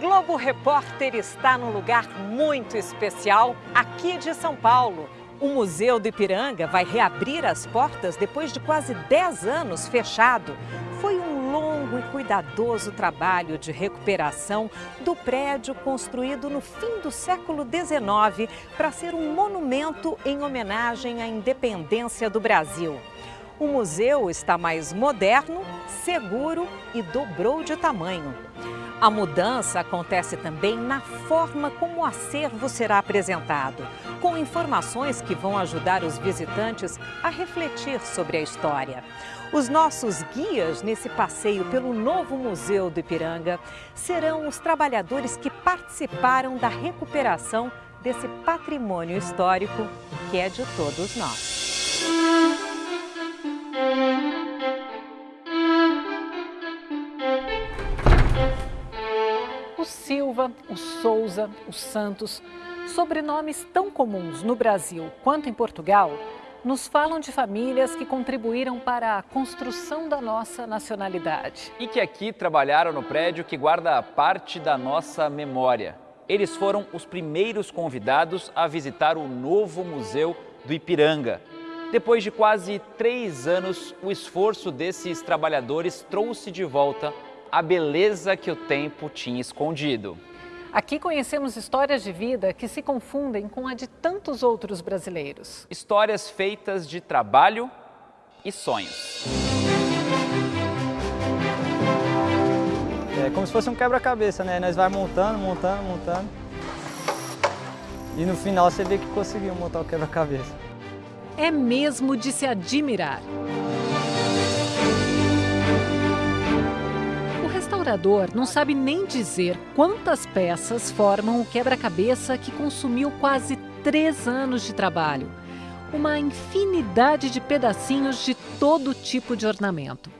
Globo Repórter está num lugar muito especial aqui de São Paulo. O Museu do Ipiranga vai reabrir as portas depois de quase 10 anos fechado. Foi um longo e cuidadoso trabalho de recuperação do prédio construído no fim do século XIX para ser um monumento em homenagem à independência do Brasil. O museu está mais moderno, seguro e dobrou de tamanho. A mudança acontece também na forma como o acervo será apresentado, com informações que vão ajudar os visitantes a refletir sobre a história. Os nossos guias nesse passeio pelo novo Museu do Ipiranga serão os trabalhadores que participaram da recuperação desse patrimônio histórico que é de todos nós. O Souza, o Santos, sobrenomes tão comuns no Brasil quanto em Portugal, nos falam de famílias que contribuíram para a construção da nossa nacionalidade. E que aqui trabalharam no prédio que guarda parte da nossa memória. Eles foram os primeiros convidados a visitar o novo Museu do Ipiranga. Depois de quase três anos, o esforço desses trabalhadores trouxe de volta a beleza que o tempo tinha escondido. Aqui conhecemos histórias de vida que se confundem com a de tantos outros brasileiros. Histórias feitas de trabalho e sonhos. É como se fosse um quebra-cabeça, né? Nós vai montando, montando, montando. E no final você vê que conseguiu montar o quebra-cabeça. É mesmo de se admirar. Restaurador não sabe nem dizer quantas peças formam o quebra-cabeça que consumiu quase três anos de trabalho. Uma infinidade de pedacinhos de todo tipo de ornamento.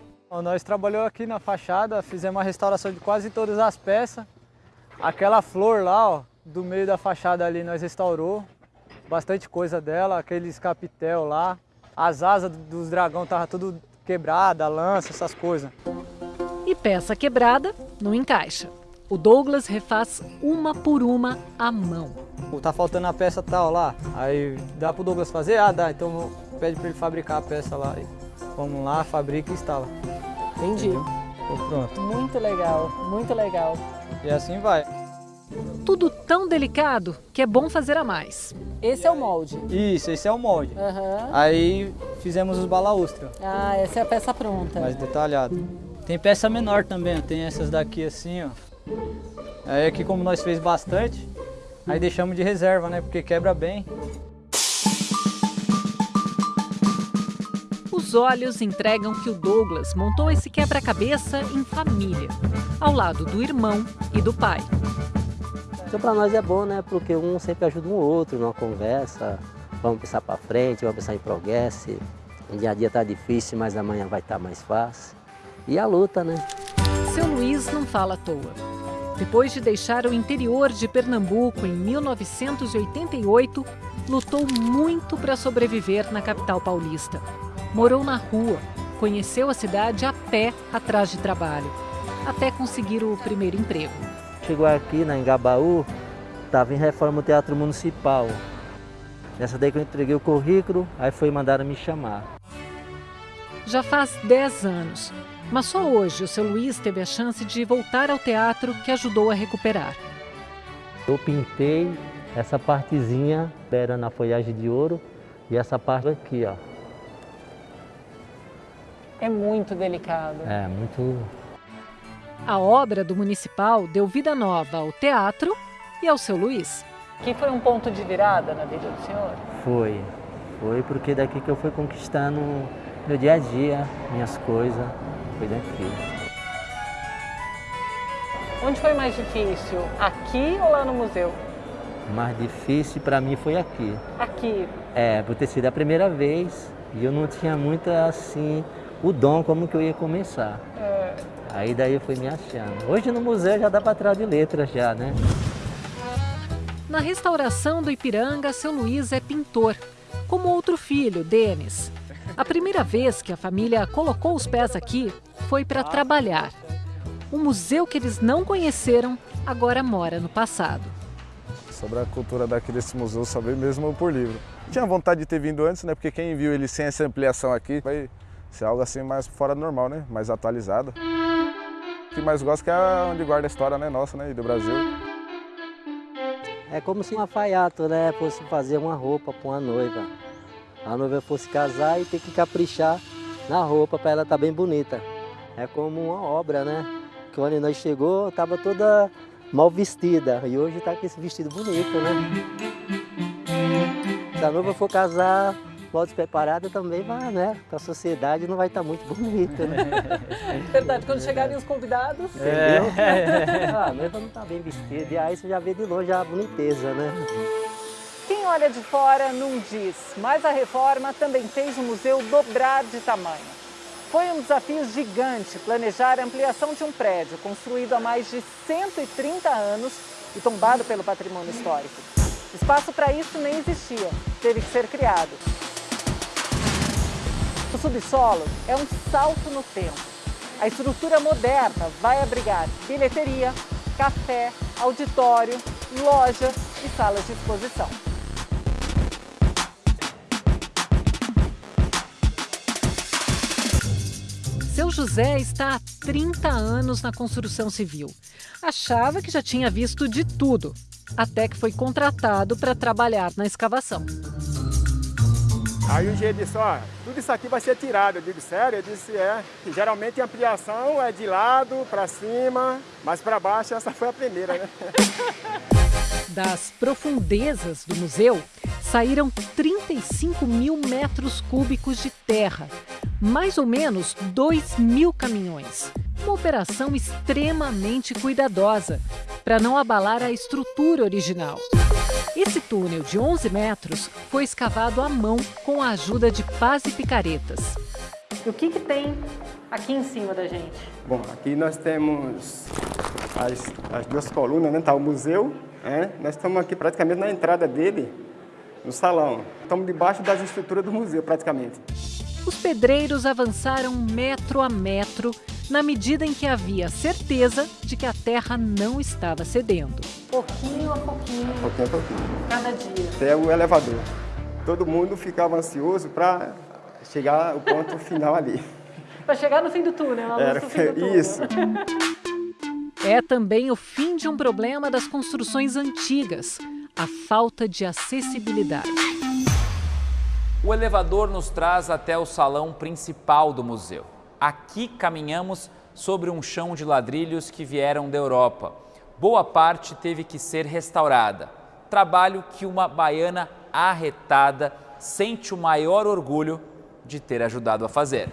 Nós trabalhamos aqui na fachada, fizemos a restauração de quase todas as peças. Aquela flor lá, ó, do meio da fachada ali, nós restaurou. Bastante coisa dela, aqueles capitel lá. As asas dos dragão estavam tudo quebrada, lança, essas coisas e peça quebrada não encaixa. O Douglas refaz uma por uma à mão. Tá faltando a peça tal lá, aí dá pro Douglas fazer? Ah, dá, então pede para ele fabricar a peça lá. Vamos lá, fabrica e instala. Entendi. pronto. Muito legal, muito legal. E assim vai. Tudo tão delicado que é bom fazer a mais. Esse é o molde? Isso, esse é o molde. Uhum. Aí fizemos os balaústros. Ah, essa é a peça pronta. Mais detalhado. Tem peça menor também, tem essas daqui assim, ó. Aí aqui como nós fez bastante, aí deixamos de reserva, né? Porque quebra bem. Os olhos entregam que o Douglas montou esse quebra-cabeça em família, ao lado do irmão e do pai. Então para nós é bom, né? Porque um sempre ajuda um outro numa conversa. Vamos pensar para frente, vamos pensar em progresso. O dia a dia está difícil, mas amanhã vai estar tá mais fácil e a luta, né? Seu Luiz não fala à toa. Depois de deixar o interior de Pernambuco em 1988, lutou muito para sobreviver na capital paulista. Morou na rua, conheceu a cidade a pé atrás de trabalho, até conseguir o primeiro emprego. Chegou aqui na Engabaú, estava em reforma do Teatro Municipal. Nessa daí que eu entreguei o currículo, aí foi mandar me chamar. Já faz 10 anos mas só hoje o seu Luiz teve a chance de voltar ao teatro que ajudou a recuperar. Eu pintei essa partezinha, era na folhagem de ouro, e essa parte aqui, ó. É muito delicado. É, muito... A obra do Municipal deu vida nova ao teatro e ao seu Luiz. Que foi um ponto de virada na vida do senhor? Foi. Foi porque daqui que eu fui conquistando meu dia a dia, minhas coisas, foi daqui. Onde foi mais difícil? Aqui ou lá no museu? Mais difícil para mim foi aqui. Aqui? É, por ter sido a primeira vez e eu não tinha muito assim o dom como que eu ia começar. É. Aí daí eu fui me achando. Hoje no museu já dá para trás de letras já, né? Na restauração do Ipiranga, seu Luiz é pintor, como outro filho, Denis. A primeira vez que a família colocou os pés aqui foi para trabalhar. o museu que eles não conheceram agora mora no passado. Sobre a cultura daqui desse museu só veio mesmo por livro. Tinha vontade de ter vindo antes, né? Porque quem viu ele sem essa ampliação aqui vai ser algo assim mais fora do normal, né? Mais atualizado. O que mais gosto é que é onde guarda a história né? nossa né? e do Brasil. É como se um alfaiato né? fosse fazer uma roupa para uma noiva. A noiva fosse casar e ter que caprichar na roupa para ela estar tá bem bonita. É como uma obra, né? Que quando nós chegou, estava toda mal vestida e hoje está com esse vestido bonito, né? Se a noiva for casar mal despreparada também vai, né? A sociedade não vai estar tá muito bonita, né? Verdade, quando chegarem os convidados. É. Entendeu? Ah, a noiva não está bem vestida, e aí você já vê de longe a boniteza, né? Olha de fora não diz, mas a reforma também fez o museu dobrar de tamanho. Foi um desafio gigante planejar a ampliação de um prédio construído há mais de 130 anos e tombado pelo patrimônio histórico. Espaço para isso nem existia, teve que ser criado. O subsolo é um salto no tempo. A estrutura moderna vai abrigar bilheteria, café, auditório, loja e salas de exposição. Seu José está há 30 anos na construção civil. Achava que já tinha visto de tudo, até que foi contratado para trabalhar na escavação. Aí o engenheiro disse, ó, tudo isso aqui vai ser tirado. Eu digo, sério? Eu disse, é. Geralmente a ampliação é de lado para cima, mas para baixo essa foi a primeira, né? Das profundezas do museu saíram 35 mil metros cúbicos de terra, mais ou menos 2 mil caminhões. Uma operação extremamente cuidadosa para não abalar a estrutura original. Esse túnel de 11 metros foi escavado à mão com a ajuda de pás e picaretas. E o que, que tem aqui em cima da gente? Bom, aqui nós temos as, as duas colunas, né? Tá o museu, né? Nós estamos aqui praticamente na entrada dele, no salão. Estamos debaixo das estruturas do museu, praticamente. Os pedreiros avançaram metro a metro na medida em que havia certeza de que a terra não estava cedendo. Pouquinho a pouquinho. Pouquinho a pouquinho. Cada dia. Até o elevador. Todo mundo ficava ansioso para chegar ao ponto final ali. Para chegar no fim do túnel, Era, fim do túnel. Isso. É também o fim de um problema das construções antigas, a falta de acessibilidade. O elevador nos traz até o salão principal do museu. Aqui caminhamos sobre um chão de ladrilhos que vieram da Europa. Boa parte teve que ser restaurada. Trabalho que uma baiana arretada sente o maior orgulho de ter ajudado a fazer.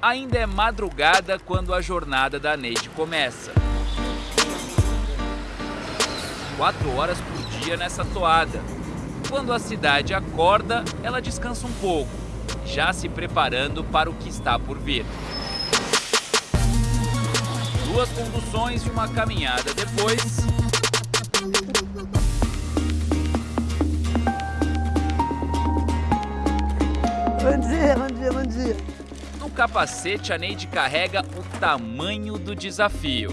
Ainda é madrugada quando a jornada da Neide começa. Quatro horas por dia nessa toada quando a cidade acorda, ela descansa um pouco, já se preparando para o que está por vir. Duas conduções e uma caminhada depois. Bom dia, bom dia, bom dia. No capacete, a Neide carrega o tamanho do desafio.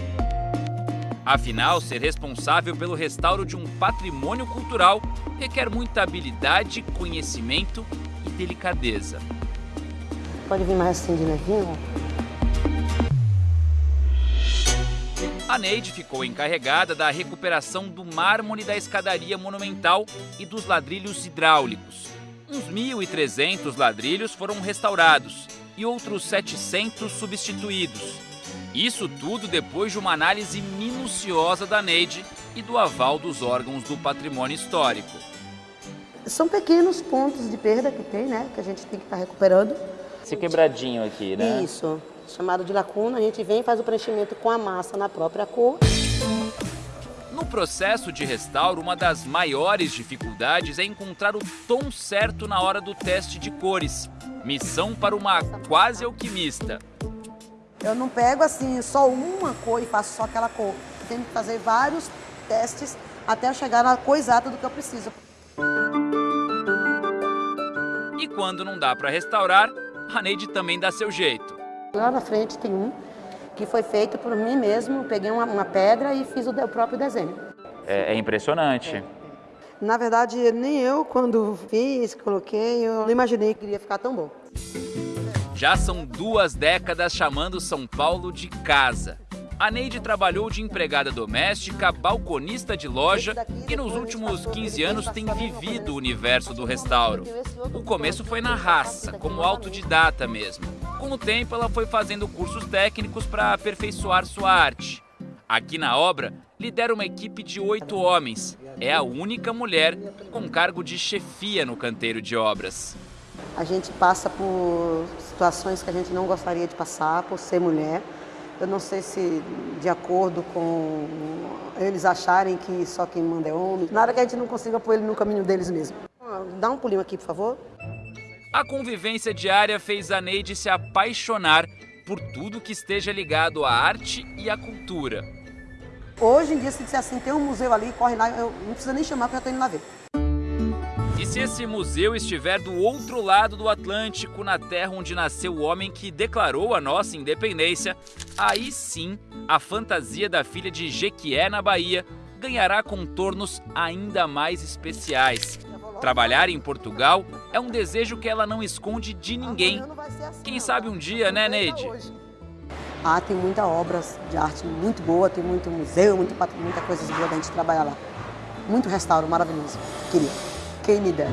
Afinal, ser responsável pelo restauro de um patrimônio cultural requer muita habilidade, conhecimento e delicadeza. Pode vir mais assim de nevinho? A Neide ficou encarregada da recuperação do mármore da escadaria monumental e dos ladrilhos hidráulicos. Uns 1.300 ladrilhos foram restaurados e outros 700 substituídos. Isso tudo depois de uma análise minuciosa da Neide e do aval dos órgãos do patrimônio histórico. São pequenos pontos de perda que tem, né? Que a gente tem que estar tá recuperando. Esse quebradinho aqui, né? Isso, chamado de lacuna. A gente vem e faz o preenchimento com a massa na própria cor. No processo de restauro, uma das maiores dificuldades é encontrar o tom certo na hora do teste de cores. Missão para uma quase alquimista. Eu não pego assim só uma cor e faço só aquela cor. Eu tenho que fazer vários testes até chegar na cor exata do que eu preciso. E quando não dá para restaurar, a Neide também dá seu jeito. Lá na frente tem um que foi feito por mim mesmo, peguei uma, uma pedra e fiz o, o próprio desenho. É, é impressionante. É. Na verdade, nem eu, quando fiz, coloquei, eu não imaginei que iria ficar tão bom. Já são duas décadas chamando São Paulo de casa. A Neide trabalhou de empregada doméstica, balconista de loja e nos últimos 15 anos tem vivido o universo do restauro. O começo foi na raça, como autodidata mesmo. Com o tempo, ela foi fazendo cursos técnicos para aperfeiçoar sua arte. Aqui na obra, lidera uma equipe de oito homens. É a única mulher com cargo de chefia no canteiro de obras. A gente passa por situações que a gente não gostaria de passar por ser mulher. Eu não sei se de acordo com eles acharem que só quem manda é homem. Nada que a gente não consiga pôr ele no caminho deles mesmo. Dá um pulinho aqui, por favor. A convivência diária fez a Neide se apaixonar por tudo que esteja ligado à arte e à cultura. Hoje em dia, se disser assim, tem um museu ali, corre lá, eu não precisa nem chamar porque eu estou indo lá ver. E se esse museu estiver do outro lado do Atlântico, na terra onde nasceu o homem que declarou a nossa independência, aí sim a fantasia da filha de Jequié na Bahia ganhará contornos ainda mais especiais. Trabalhar em Portugal é um desejo que ela não esconde de ninguém. Quem sabe um dia, né, Neide? Ah, tem muita obra de arte muito boa, tem muito museu, muita, muita coisa boa da gente trabalhar lá. Muito restauro maravilhoso. Queria. Quem me dera.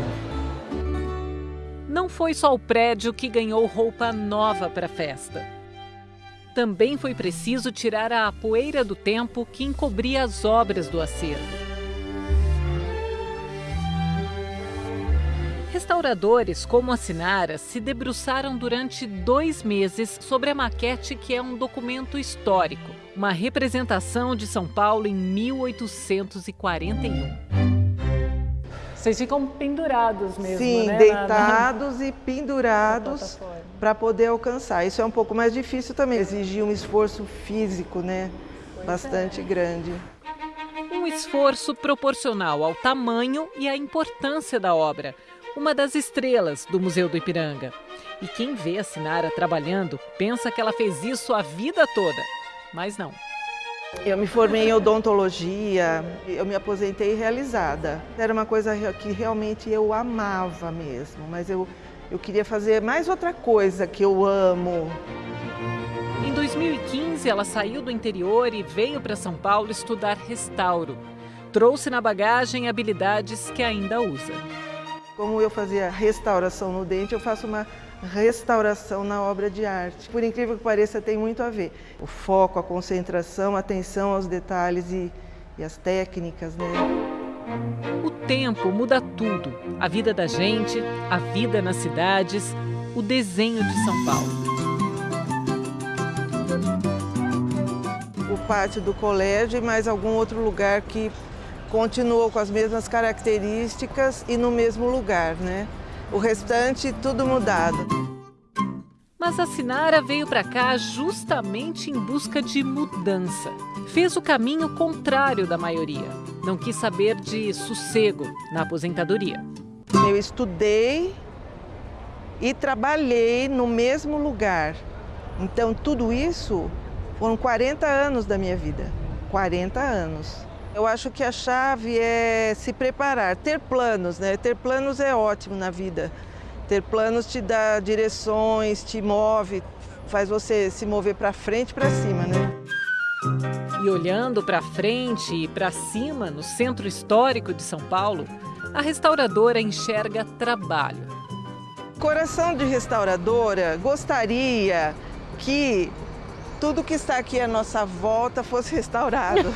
Não foi só o prédio que ganhou roupa nova para a festa. Também foi preciso tirar a poeira do tempo que encobria as obras do acervo. Restauradores como a Sinara se debruçaram durante dois meses sobre a maquete que é um documento histórico, uma representação de São Paulo em 1841. Vocês ficam pendurados mesmo, Sim, né? deitados na, na... e pendurados para poder alcançar. Isso é um pouco mais difícil também, exige um esforço físico, né? Pois Bastante é. grande. Um esforço proporcional ao tamanho e à importância da obra, uma das estrelas do Museu do Ipiranga. E quem vê a Sinara trabalhando pensa que ela fez isso a vida toda, mas não. Eu me formei em odontologia, eu me aposentei realizada. Era uma coisa que realmente eu amava mesmo, mas eu, eu queria fazer mais outra coisa que eu amo. Em 2015, ela saiu do interior e veio para São Paulo estudar restauro. Trouxe na bagagem habilidades que ainda usa. Como eu fazia restauração no dente, eu faço uma restauração na obra de arte. Por incrível que pareça, tem muito a ver. O foco, a concentração, a atenção aos detalhes e, e as técnicas, né? O tempo muda tudo. A vida da gente, a vida nas cidades, o desenho de São Paulo. O pátio do colégio e mais algum outro lugar que continuou com as mesmas características e no mesmo lugar, né? O restante, tudo mudado. Mas a Sinara veio para cá justamente em busca de mudança. Fez o caminho contrário da maioria. Não quis saber de sossego na aposentadoria. Eu estudei e trabalhei no mesmo lugar. Então, tudo isso foram 40 anos da minha vida. 40 anos. Eu acho que a chave é se preparar, ter planos, né? Ter planos é ótimo na vida. Ter planos te dá direções, te move, faz você se mover para frente e para cima, né? E olhando para frente e para cima, no centro histórico de São Paulo, a restauradora enxerga trabalho. Coração de restauradora gostaria que tudo que está aqui à nossa volta fosse restaurado.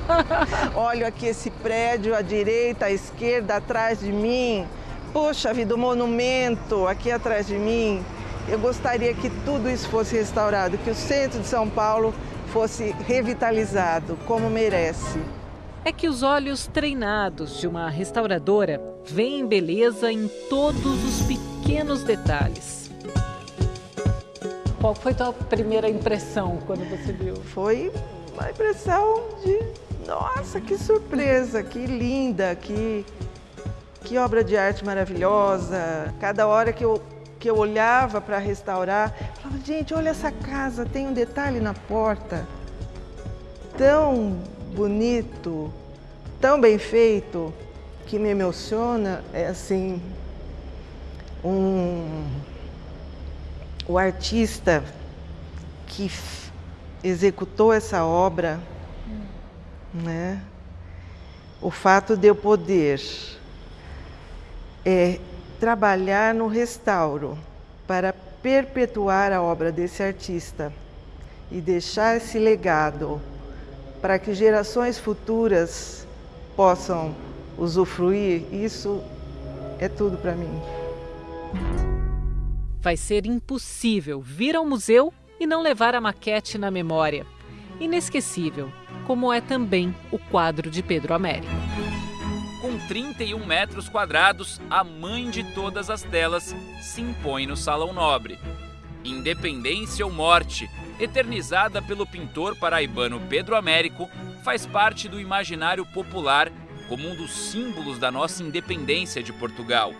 Olho aqui esse prédio à direita, à esquerda, atrás de mim. Poxa vida, o monumento aqui atrás de mim. Eu gostaria que tudo isso fosse restaurado, que o centro de São Paulo fosse revitalizado, como merece. É que os olhos treinados de uma restauradora veem beleza em todos os pequenos detalhes. Qual foi a tua primeira impressão quando você viu? Foi uma impressão de, nossa, que surpresa, que linda, que, que obra de arte maravilhosa. Cada hora que eu que eu olhava para restaurar, falava, gente, olha essa casa, tem um detalhe na porta, tão bonito, tão bem feito, que me emociona, é assim, um, o artista que executou essa obra, né? o fato de eu poder é, trabalhar no restauro para perpetuar a obra desse artista e deixar esse legado para que gerações futuras possam usufruir, isso é tudo para mim. Vai ser impossível vir ao museu e não levar a maquete na memória. Inesquecível, como é também o quadro de Pedro Américo. Com 31 metros quadrados, a mãe de todas as telas se impõe no Salão Nobre. Independência ou Morte, eternizada pelo pintor paraibano Pedro Américo, faz parte do imaginário popular como um dos símbolos da nossa independência de Portugal.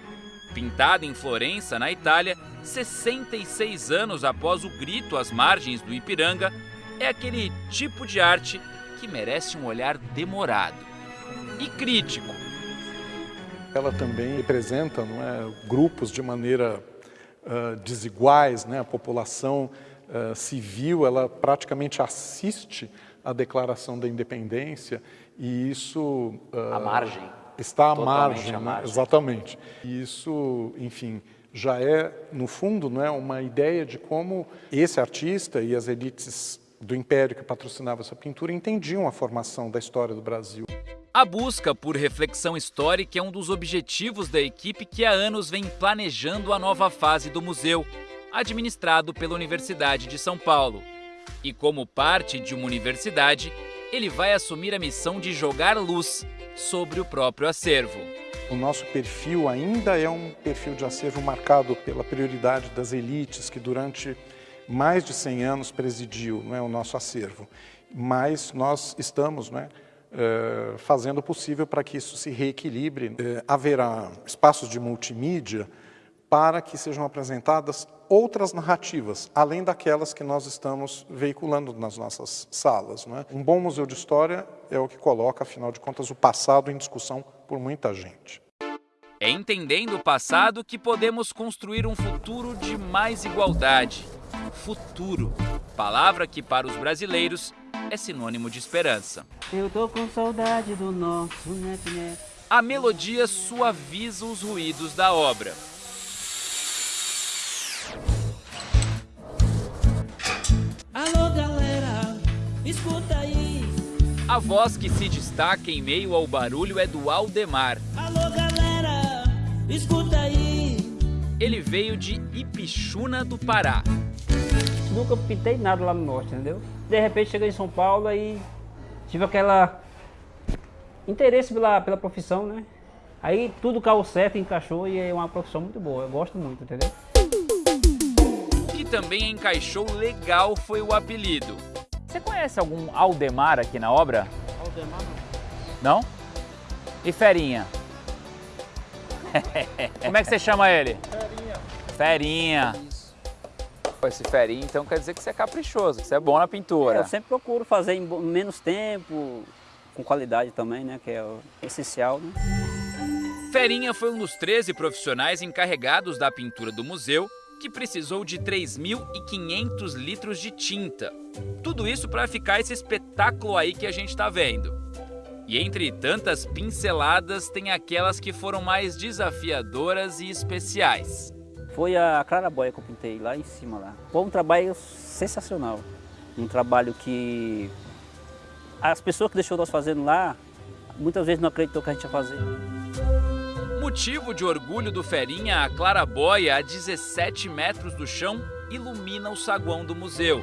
Pintada em Florença, na Itália, 66 anos após o grito às margens do Ipiranga, é aquele tipo de arte que merece um olhar demorado e crítico. Ela também representa não é, grupos de maneira uh, desiguais, né? a população uh, civil ela praticamente assiste à declaração da independência e isso... Uh, à margem. Está à margem, à margem. Né? exatamente. E isso, enfim, já é, no fundo, não é, uma ideia de como esse artista e as elites do império que patrocinava essa pintura entendiam a formação da história do Brasil. A busca por reflexão histórica é um dos objetivos da equipe que há anos vem planejando a nova fase do museu, administrado pela Universidade de São Paulo. E como parte de uma universidade, ele vai assumir a missão de jogar luz sobre o próprio acervo. O nosso perfil ainda é um perfil de acervo marcado pela prioridade das elites que durante mais de 100 anos presidiu não é, o nosso acervo, mas nós estamos é, eh, fazendo o possível para que isso se reequilibre. Eh, haverá espaços de multimídia para que sejam apresentadas outras narrativas, além daquelas que nós estamos veiculando nas nossas salas. Não é? Um bom museu de história é o que coloca, afinal de contas, o passado em discussão por muita gente. É entendendo o passado que podemos construir um futuro de mais igualdade, futuro, palavra que para os brasileiros é sinônimo de esperança. Eu tô com saudade do nosso neto. A melodia suaviza os ruídos da obra. Escuta aí. A voz que se destaca em meio ao barulho é do Aldemar. Alô galera, escuta aí. Ele veio de Ipixuna do Pará nunca pintei nada lá no norte, entendeu? De repente cheguei em São Paulo e tive aquela interesse pela, pela profissão, né? Aí tudo caiu certo, encaixou e é uma profissão muito boa, eu gosto muito, entendeu? O que também encaixou legal foi o apelido. Você conhece algum Aldemar aqui na obra? Aldemar não. Não? E Ferinha? Como é que você chama ele? Ferinha. Ferinha. Esse ferinho, então quer dizer que você é caprichoso, que você é bom na pintura. É, eu sempre procuro fazer em menos tempo, com qualidade também, né? Que é o essencial, né? Ferinha foi um dos 13 profissionais encarregados da pintura do museu que precisou de 3.500 litros de tinta. Tudo isso para ficar esse espetáculo aí que a gente está vendo. E entre tantas pinceladas, tem aquelas que foram mais desafiadoras e especiais foi a clarabóia que eu pintei lá em cima lá. Foi um trabalho sensacional. Um trabalho que as pessoas que deixou nós fazendo lá, muitas vezes não acreditou que a gente ia fazer. Motivo de orgulho do Ferinha, a clarabóia a 17 metros do chão ilumina o saguão do museu.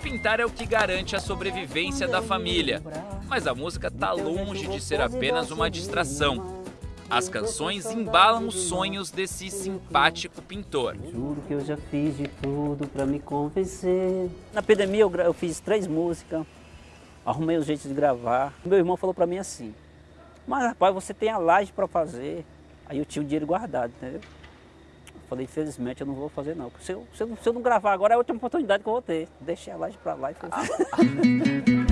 Pintar é o que garante a sobrevivência da família mas a música está longe de ser apenas uma distração. As canções embalam os sonhos desse simpático pintor. Juro que eu já fiz de tudo para me convencer. Na pandemia eu, eu fiz três músicas, arrumei os jeitos de gravar. Meu irmão falou para mim assim, Mas, rapaz, você tem a laje para fazer. Aí eu tinha o dinheiro guardado, entendeu? Eu falei, infelizmente eu não vou fazer não. Se eu, se eu, se eu não gravar agora é a última oportunidade que eu vou ter. Deixei a laje para lá e fiz.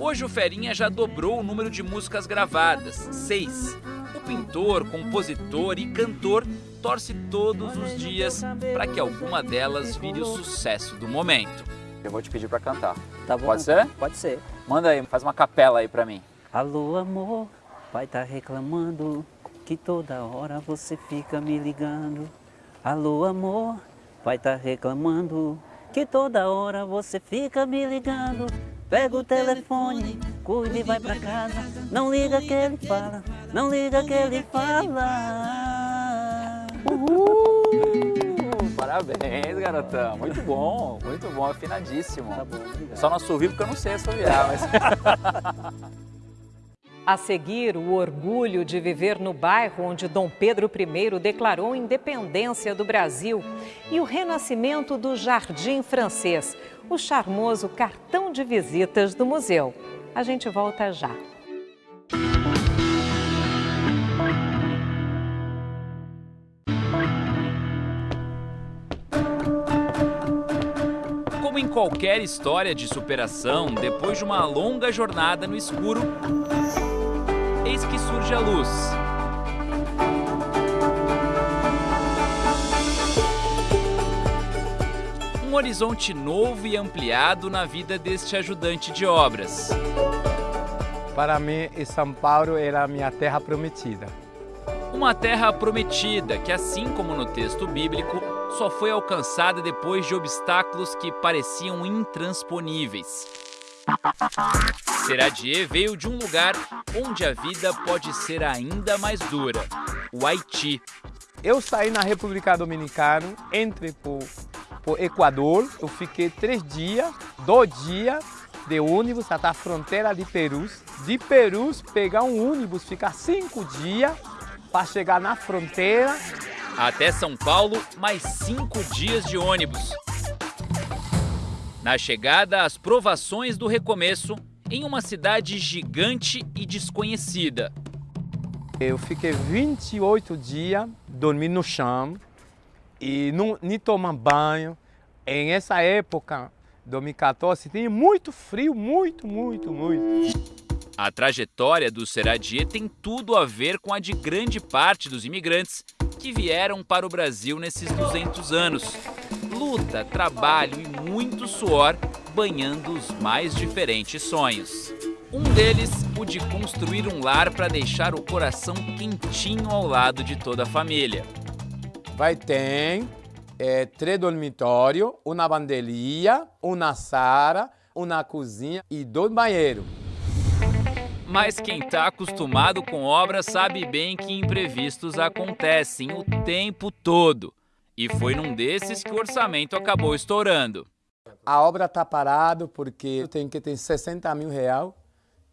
Hoje o Ferinha já dobrou o número de músicas gravadas, seis. O pintor, compositor e cantor torce todos os dias para que alguma delas vire o sucesso do momento. Eu vou te pedir para cantar. Tá bom? Pode ser? Pode ser. Manda aí, faz uma capela aí para mim. Alô, amor, pai tá reclamando que toda hora você fica me ligando. Alô, amor, pai tá reclamando que toda hora você fica me ligando. Pega o telefone, cuide e vai pra casa. Não liga que ele fala, não liga que ele fala. Uhul! Parabéns, garotão. Muito bom, muito bom, afinadíssimo. Tá bom, obrigado. Só não assovio porque eu não sei assoviar, mas... A seguir, o orgulho de viver no bairro onde Dom Pedro I declarou independência do Brasil e o renascimento do Jardim Francês, o charmoso cartão de visitas do museu. A gente volta já. Em qualquer história de superação, depois de uma longa jornada no escuro, eis que surge a luz. Um horizonte novo e ampliado na vida deste ajudante de obras. Para mim, São Paulo era a minha terra prometida. Uma terra prometida que, assim como no texto bíblico, só foi alcançada depois de obstáculos que pareciam intransponíveis. Seradier veio de um lugar onde a vida pode ser ainda mais dura, o Haiti. Eu saí na República Dominicana, entrei por, por Equador, eu fiquei três dias, dois dias de ônibus até a fronteira de Peru. De Peru, pegar um ônibus, ficar cinco dias para chegar na fronteira. Até São Paulo, mais cinco dias de ônibus. Na chegada, as provações do recomeço em uma cidade gigante e desconhecida. Eu fiquei 28 dias dormindo no chão e não nem tomando banho. Em essa época, 2014, tinha muito frio, muito, muito, muito. A trajetória do Seradier tem tudo a ver com a de grande parte dos imigrantes que vieram para o Brasil nesses 200 anos. Luta, trabalho e muito suor banhando os mais diferentes sonhos. Um deles, o de construir um lar para deixar o coração quentinho ao lado de toda a família. Vai ter é, três dormitórios, uma bandelia, uma sala, uma cozinha e dois banheiros. Mas quem está acostumado com obras sabe bem que imprevistos acontecem o tempo todo. E foi num desses que o orçamento acabou estourando. A obra está parada porque tem que ter 60 mil reais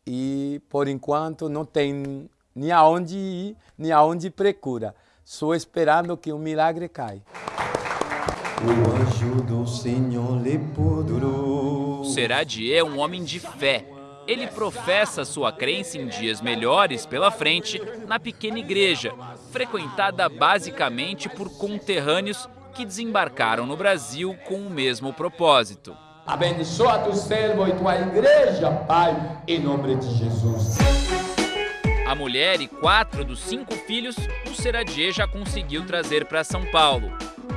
e, por enquanto, não tem nem aonde ir, nem aonde procura. Só esperando que o milagre caia. O anjo do Senhor lhe pudurou. Seradier é um homem de fé. Ele professa sua crença em dias melhores pela frente na pequena igreja, frequentada basicamente por conterrâneos que desembarcaram no Brasil com o mesmo propósito. Abençoa tu servo e tua igreja, Pai, em nome de Jesus. A mulher e quatro dos cinco filhos, o Seradier já conseguiu trazer para São Paulo.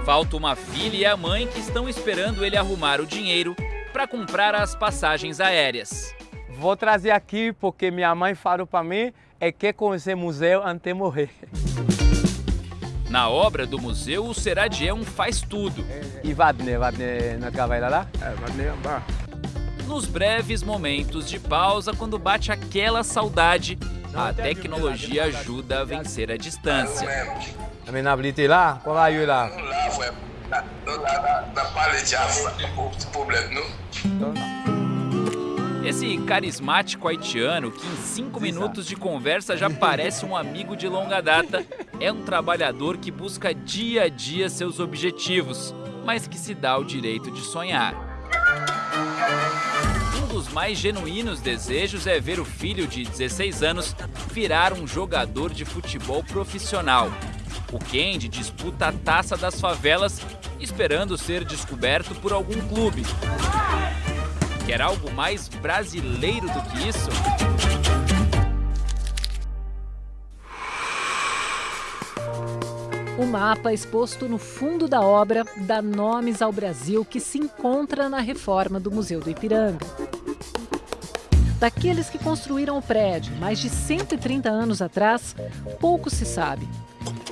Falta uma filha e a mãe que estão esperando ele arrumar o dinheiro para comprar as passagens aéreas. Vou trazer aqui porque minha mãe falou para mim é que conhecer museu antes de morrer. Na obra do museu, o Seradier um faz tudo. E Vadne, Vadne não vai lá? É, Vadne andar. Nos breves momentos de pausa, quando bate aquela saudade, a tecnologia ajuda a vencer a distância. Também na blite lá? Qual ir lá? Lá foi da palha de aço, o problema, não? Esse carismático haitiano, que em cinco minutos de conversa já parece um amigo de longa data, é um trabalhador que busca dia a dia seus objetivos, mas que se dá o direito de sonhar. Um dos mais genuínos desejos é ver o filho de 16 anos virar um jogador de futebol profissional. O Kendi disputa a taça das favelas, esperando ser descoberto por algum clube. Quer algo mais brasileiro do que isso? O mapa exposto no fundo da obra dá nomes ao Brasil que se encontra na reforma do Museu do Ipiranga. Daqueles que construíram o prédio mais de 130 anos atrás, pouco se sabe.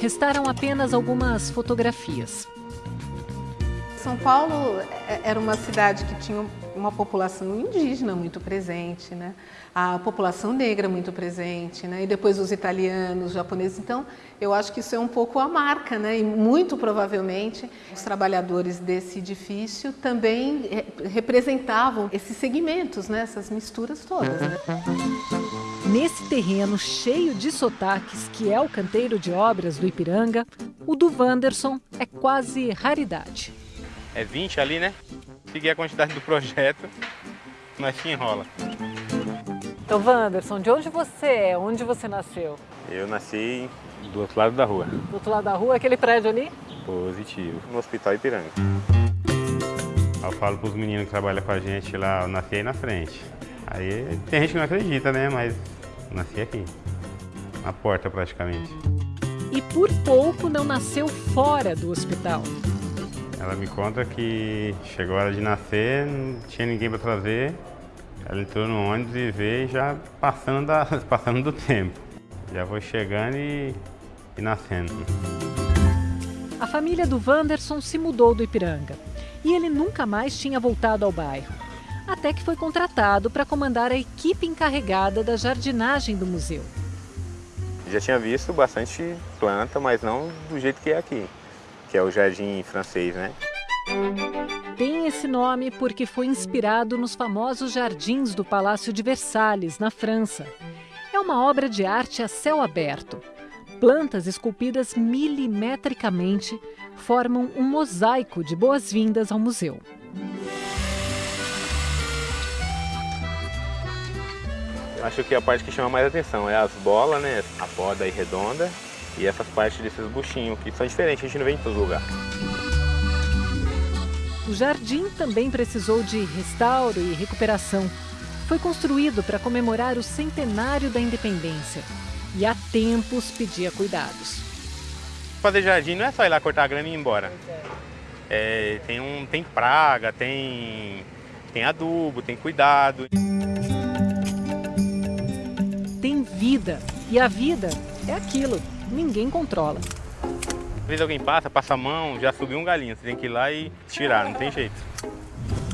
Restaram apenas algumas fotografias. São Paulo é, era uma cidade que tinha uma população indígena muito presente, né? a população negra muito presente, né? e depois os italianos, os japoneses. Então, eu acho que isso é um pouco a marca, né? e muito provavelmente os trabalhadores desse edifício também representavam esses segmentos, né? essas misturas todas. Né? Nesse terreno cheio de sotaques, que é o canteiro de obras do Ipiranga, o do Wanderson é quase raridade. É 20 ali, né? Seguir a quantidade do projeto, mas se enrola. Então, Wanderson, de onde você é? Onde você nasceu? Eu nasci do outro lado da rua. Do outro lado da rua, aquele prédio ali? Positivo, no Hospital Ipiranga. Eu falo para os meninos que trabalham com a gente lá, eu nasci aí na frente. Aí tem gente que não acredita, né? Mas nasci aqui, na porta praticamente. E por pouco não nasceu fora do hospital. Ela me conta que chegou a hora de nascer, não tinha ninguém para trazer. Ela entrou no ônibus e veio já passando, da, passando do tempo. Já foi chegando e, e nascendo. A família do Wanderson se mudou do Ipiranga e ele nunca mais tinha voltado ao bairro. Até que foi contratado para comandar a equipe encarregada da jardinagem do museu. Já tinha visto bastante planta, mas não do jeito que é aqui que é o Jardim Francês, né? Tem esse nome porque foi inspirado nos famosos jardins do Palácio de Versalhes, na França. É uma obra de arte a céu aberto. Plantas esculpidas milimetricamente formam um mosaico de boas-vindas ao museu. Acho que a parte que chama mais atenção é as bolas, né? A poda aí redonda e essas partes desses buchinhos, que são diferentes, a gente não vê em todo lugar. O jardim também precisou de restauro e recuperação. Foi construído para comemorar o centenário da independência e há tempos pedia cuidados. Fazer jardim não é só ir lá cortar a grama e ir embora. É, tem, um, tem praga, tem, tem adubo, tem cuidado. Tem vida e a vida é aquilo ninguém controla. Às vezes alguém passa, passa a mão, já subiu um galinho, você tem que ir lá e tirar, não tem jeito.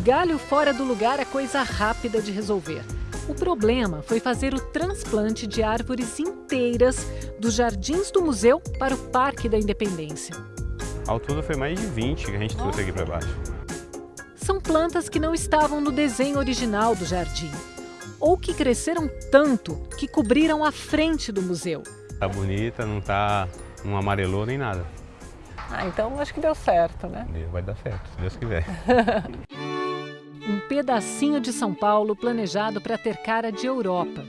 Galho fora do lugar é coisa rápida de resolver. O problema foi fazer o transplante de árvores inteiras dos jardins do museu para o Parque da Independência. Ao todo foi mais de 20 que a gente trouxe aqui para baixo. São plantas que não estavam no desenho original do jardim, ou que cresceram tanto que cobriram a frente do museu. Tá bonita, não tá, não amarelou nem nada. Ah, então acho que deu certo, né? Vai dar certo, se Deus quiser. um pedacinho de São Paulo planejado para ter cara de Europa.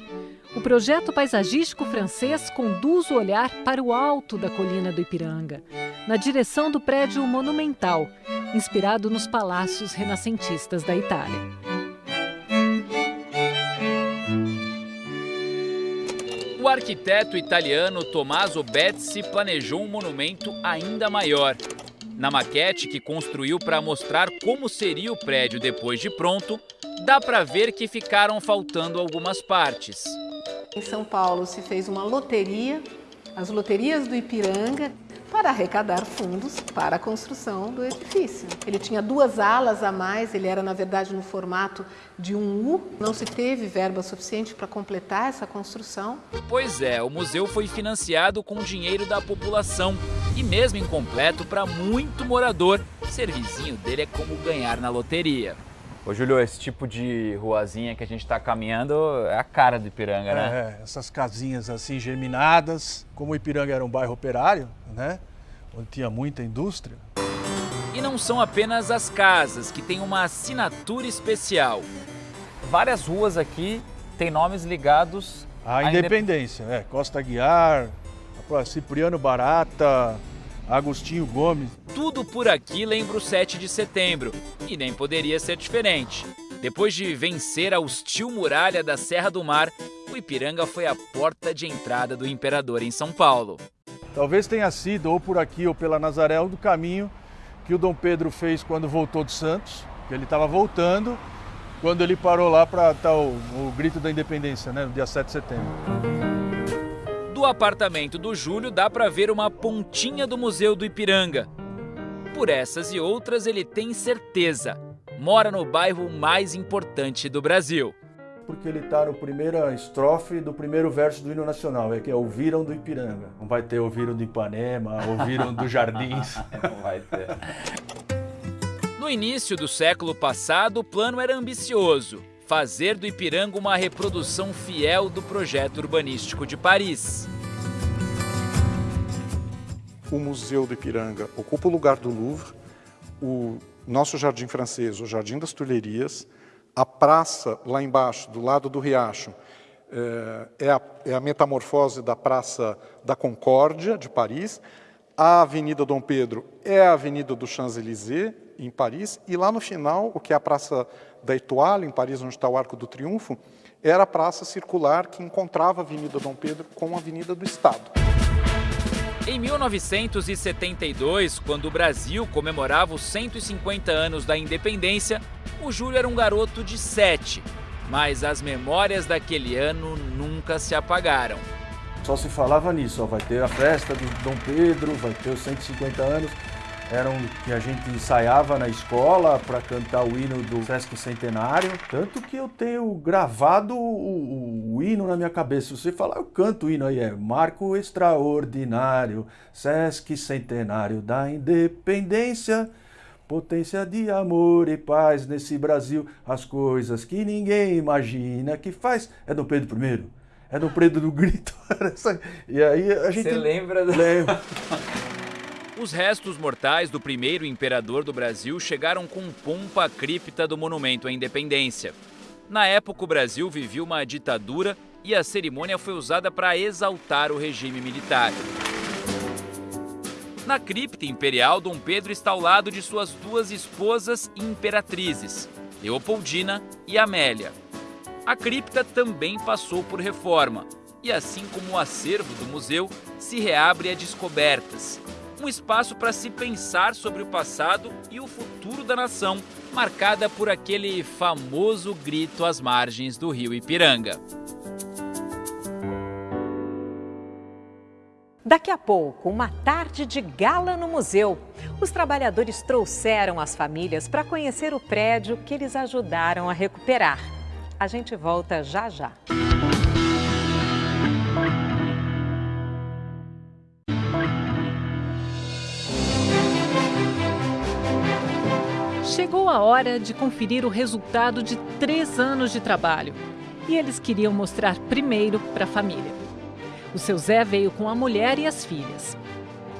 O projeto paisagístico francês conduz o olhar para o alto da colina do Ipiranga, na direção do prédio monumental, inspirado nos palácios renascentistas da Itália. Arquiteto italiano Tommaso Bezzi planejou um monumento ainda maior. Na maquete que construiu para mostrar como seria o prédio depois de pronto, dá para ver que ficaram faltando algumas partes. Em São Paulo se fez uma loteria, as loterias do Ipiranga, para arrecadar fundos para a construção do edifício. Ele tinha duas alas a mais, ele era na verdade no formato de um U, não se teve verba suficiente para completar essa construção. Pois é, o museu foi financiado com dinheiro da população e mesmo incompleto para muito morador, ser vizinho dele é como ganhar na loteria. Ô Júlio, esse tipo de ruazinha que a gente está caminhando é a cara do Ipiranga, né? É, essas casinhas assim germinadas, como o Ipiranga era um bairro operário, né? Onde tinha muita indústria. E não são apenas as casas que têm uma assinatura especial. várias ruas aqui têm nomes ligados à independência. É, Costa Guiar, Cipriano Barata, Agostinho Gomes. Tudo por aqui lembra o 7 de setembro e nem poderia ser diferente. Depois de vencer a hostil muralha da Serra do Mar, o Ipiranga foi a porta de entrada do imperador em São Paulo. Talvez tenha sido ou por aqui ou pela Nazaré do caminho que o Dom Pedro fez quando voltou de Santos, que ele estava voltando, quando ele parou lá para dar o, o, grito da independência, né, no dia 7 de setembro. Do apartamento do Júlio dá para ver uma pontinha do Museu do Ipiranga. Por essas e outras ele tem certeza, mora no bairro mais importante do Brasil porque ele está no primeira estrofe do primeiro verso do hino nacional, é que é Ouviram do Ipiranga. Não vai ter Ouviram do Ipanema, Ouviram dos Jardins. Não vai ter. No início do século passado, o plano era ambicioso. Fazer do Ipiranga uma reprodução fiel do projeto urbanístico de Paris. O Museu do Ipiranga ocupa o lugar do Louvre, o nosso jardim francês, o Jardim das Tulherias, a praça, lá embaixo, do lado do riacho, é, é a, é a metamorfose da Praça da Concórdia, de Paris. A Avenida Dom Pedro é a Avenida do Champs-Élysées, em Paris. E lá no final, o que é a Praça da Étoile, em Paris, onde está o Arco do Triunfo, era a praça circular que encontrava a Avenida Dom Pedro com a Avenida do Estado. Em 1972, quando o Brasil comemorava os 150 anos da independência, o Júlio era um garoto de 7, mas as memórias daquele ano nunca se apagaram. Só se falava nisso, ó, vai ter a festa do Dom Pedro, vai ter os 150 anos, eram que a gente ensaiava na escola para cantar o hino do Sesc Centenário. Tanto que eu tenho gravado o, o, o, hino na minha cabeça. Se você falar, eu canto o hino aí, é Marco Extraordinário, Sesc Centenário da Independência. Potência de amor e paz nesse Brasil, as coisas que ninguém imagina que faz. É do Pedro I, é do Pedro do Grito. e aí a gente. Você lembra? Do... Lembro. Os restos mortais do primeiro imperador do Brasil chegaram com pompa à cripta do Monumento à Independência. Na época, o Brasil vivia uma ditadura e a cerimônia foi usada para exaltar o regime militar. Na cripta imperial, Dom Pedro está ao lado de suas duas esposas e imperatrizes, Leopoldina e Amélia. A cripta também passou por reforma, e assim como o acervo do museu, se reabre a descobertas, um espaço para se pensar sobre o passado e o futuro da nação, marcada por aquele famoso grito às margens do rio Ipiranga. Daqui a pouco, uma tarde de gala no museu. Os trabalhadores trouxeram as famílias para conhecer o prédio que eles ajudaram a recuperar. A gente volta já já. Chegou a hora de conferir o resultado de três anos de trabalho. E eles queriam mostrar primeiro para a família. O seu Zé veio com a mulher e as filhas.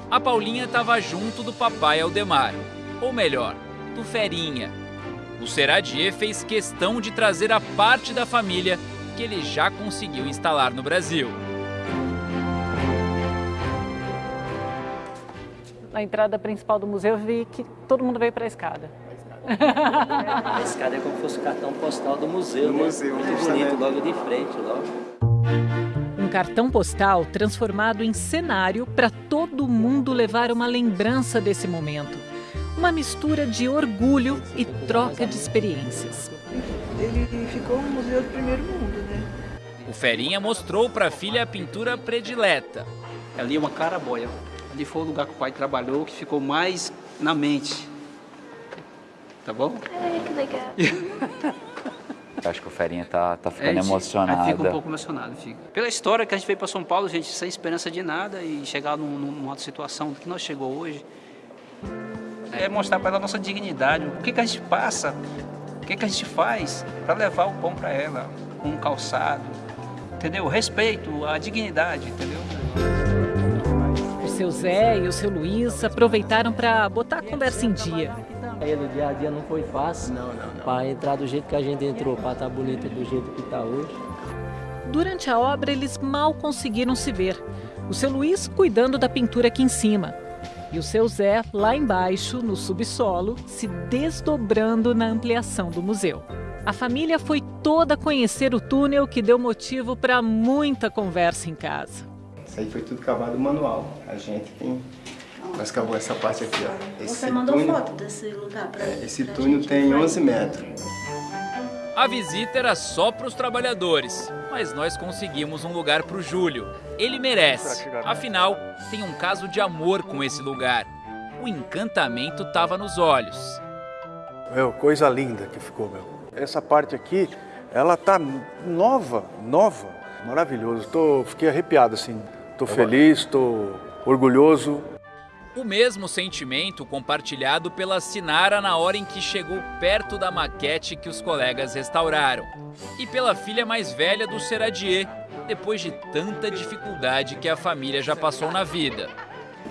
A Paulinha estava junto do papai Aldemar, ou melhor, do Ferinha. O Seradier fez questão de trazer a parte da família que ele já conseguiu instalar no Brasil. Na entrada principal do museu, eu vi que todo mundo veio para a escada. A escada é como se fosse o cartão postal do museu, do né? museu Muito bonito, logo de frente, logo. Um cartão postal transformado em cenário para todo mundo levar uma lembrança desse momento. Uma mistura de orgulho e troca de experiências. Ele ficou um museu do primeiro mundo, né? O Ferinha mostrou para a filha a pintura predileta. Ali é uma caraboia. Ali foi o lugar que o pai trabalhou, que ficou mais na mente tá bom? É, que legal. Acho que o Ferinha tá, tá ficando é, emocionado. Fica um pouco emocionado, fica. Pela história que a gente veio para São Paulo, gente, sem esperança de nada e chegar num, numa situação que nós chegou hoje, é mostrar para ela a nossa dignidade, o que, que a gente passa, o que, que a gente faz para levar o pão para ela, um calçado, entendeu? O respeito, a dignidade, entendeu? O seu Zé e o seu Luiz aproveitaram para botar a conversa em dia. O dia a dia não foi fácil. Não, não, não. Para entrar do jeito que a gente entrou, para estar bonita do jeito que está hoje. Durante a obra, eles mal conseguiram se ver. O seu Luiz cuidando da pintura aqui em cima. E o seu Zé lá embaixo, no subsolo, se desdobrando na ampliação do museu. A família foi toda conhecer o túnel que deu motivo para muita conversa em casa. Isso aí foi tudo cavado manual. A gente tem. Nós cavamos essa parte aqui, ó. Esse Você mandou túnel, foto desse lugar para é, Esse túnel tem 11 metros. A visita era só para os trabalhadores, mas nós conseguimos um lugar para o Júlio. Ele merece. Afinal, tem um caso de amor com esse lugar. O encantamento estava nos olhos. Meu, coisa linda que ficou, meu. Essa parte aqui, ela tá nova, nova. Maravilhoso. Tô, fiquei arrepiado, assim. Tô feliz, tô orgulhoso. O mesmo sentimento compartilhado pela Sinara na hora em que chegou perto da maquete que os colegas restauraram. E pela filha mais velha do Seradier, depois de tanta dificuldade que a família já passou na vida.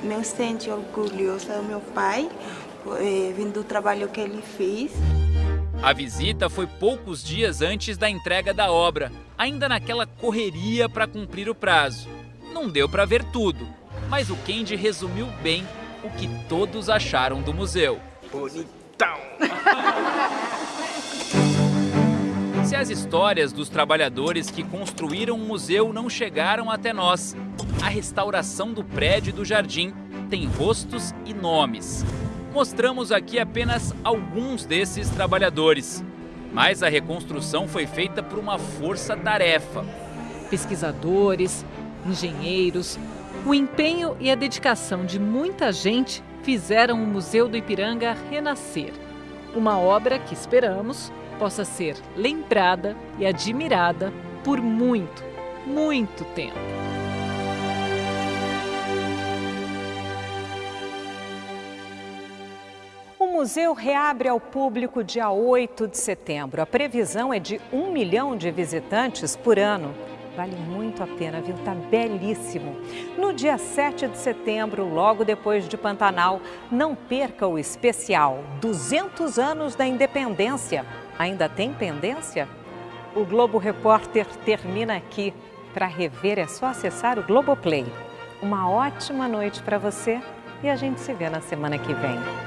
Me sinto orgulhosa do meu pai, eh, vindo do trabalho que ele fez. A visita foi poucos dias antes da entrega da obra, ainda naquela correria para cumprir o prazo. Não deu para ver tudo, mas o Kendi resumiu bem o que todos acharam do museu. Bonitão! Se as histórias dos trabalhadores que construíram o museu não chegaram até nós, a restauração do prédio e do jardim tem rostos e nomes. Mostramos aqui apenas alguns desses trabalhadores, mas a reconstrução foi feita por uma força-tarefa. Pesquisadores, engenheiros, o empenho e a dedicação de muita gente fizeram o Museu do Ipiranga renascer. Uma obra que esperamos possa ser lembrada e admirada por muito, muito tempo. O museu reabre ao público dia 8 de setembro. A previsão é de um milhão de visitantes por ano. Vale muito a pena, viu? Tá belíssimo. No dia 7 de setembro, logo depois de Pantanal, não perca o especial 200 anos da independência. Ainda tem pendência? O Globo Repórter termina aqui. Para rever é só acessar o Globoplay. Uma ótima noite para você e a gente se vê na semana que vem.